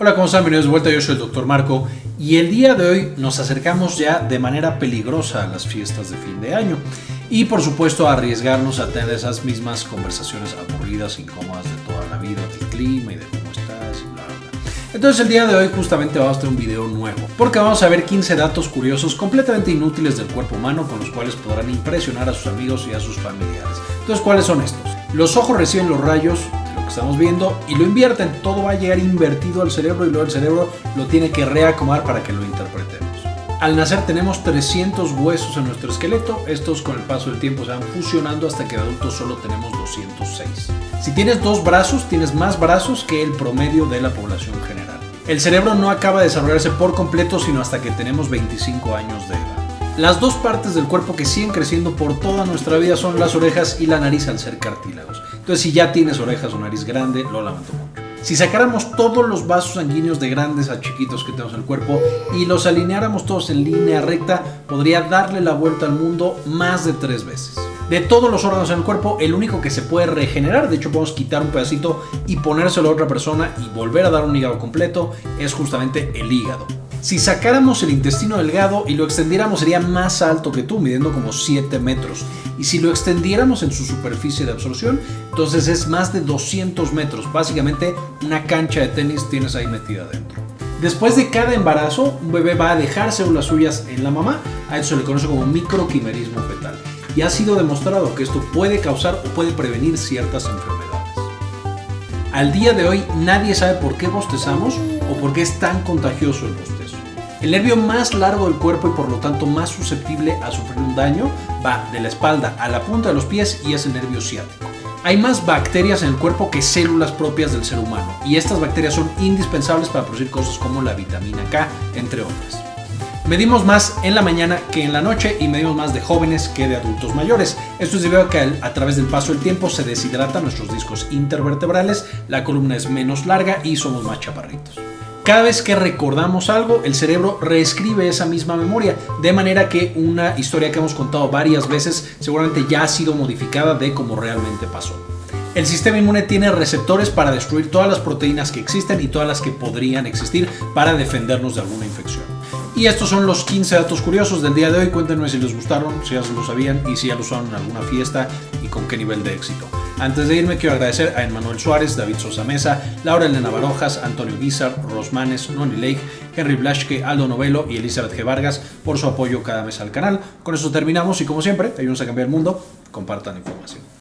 Hola, ¿cómo están? Bienvenidos de vuelta, yo soy el Dr. Marco y el día de hoy nos acercamos ya de manera peligrosa a las fiestas de fin de año y por supuesto a arriesgarnos a tener esas mismas conversaciones aburridas, incómodas de toda la vida, del clima y de cómo estás y bla bla. Entonces el día de hoy justamente vamos a tener un video nuevo porque vamos a ver 15 datos curiosos completamente inútiles del cuerpo humano con los cuales podrán impresionar a sus amigos y a sus familiares. Entonces, ¿cuáles son estos? Los ojos reciben los rayos estamos viendo y lo invierten. Todo va a llegar invertido al cerebro y luego el cerebro lo tiene que reacomodar para que lo interpretemos. Al nacer tenemos 300 huesos en nuestro esqueleto, estos con el paso del tiempo se van fusionando hasta que de adultos solo tenemos 206. Si tienes dos brazos, tienes más brazos que el promedio de la población general. El cerebro no acaba de desarrollarse por completo sino hasta que tenemos 25 años de edad. Las dos partes del cuerpo que siguen creciendo por toda nuestra vida son las orejas y la nariz al ser cartílagos. Entonces si ya tienes orejas o nariz grande, lo lamento mucho. Si sacáramos todos los vasos sanguíneos de grandes a chiquitos que tenemos en el cuerpo y los alineáramos todos en línea recta, podría darle la vuelta al mundo más de tres veces. De todos los órganos en el cuerpo, el único que se puede regenerar, de hecho podemos quitar un pedacito y ponérselo a otra persona y volver a dar un hígado completo, es justamente el hígado. Si sacáramos el intestino delgado y lo extendiéramos sería más alto que tú, midiendo como 7 metros. Y si lo extendiéramos en su superficie de absorción, entonces es más de 200 metros. Básicamente una cancha de tenis tienes ahí metida dentro. Después de cada embarazo, un bebé va a dejar células suyas en la mamá. A eso se le conoce como microquimerismo fetal. Y ha sido demostrado que esto puede causar o puede prevenir ciertas enfermedades. Al día de hoy nadie sabe por qué bostezamos o por qué es tan contagioso el bostezo. El nervio más largo del cuerpo y por lo tanto más susceptible a sufrir un daño va de la espalda a la punta de los pies y es el nervio ciático. Hay más bacterias en el cuerpo que células propias del ser humano y estas bacterias son indispensables para producir cosas como la vitamina K, entre otras. Medimos más en la mañana que en la noche y medimos más de jóvenes que de adultos mayores. Esto es debido a que a través del paso del tiempo se deshidratan nuestros discos intervertebrales, la columna es menos larga y somos más chaparritos. Cada vez que recordamos algo, el cerebro reescribe esa misma memoria, de manera que una historia que hemos contado varias veces seguramente ya ha sido modificada de cómo realmente pasó. El sistema inmune tiene receptores para destruir todas las proteínas que existen y todas las que podrían existir para defendernos de alguna infección. Y estos son los 15 datos curiosos del día de hoy. Cuéntenme si les gustaron, si ya lo sabían y si ya lo usaron en alguna fiesta y con qué nivel de éxito. Antes de irme quiero agradecer a Emmanuel Suárez, David Sosa Mesa, Laura Elena Barojas, Antonio Guizar, Rosmanes, Noni Lake, Henry Blaschke, Aldo Novelo y Elizabeth G. Vargas por su apoyo cada mes al canal. Con eso terminamos y como siempre, ayúdenos a cambiar el mundo, compartan información.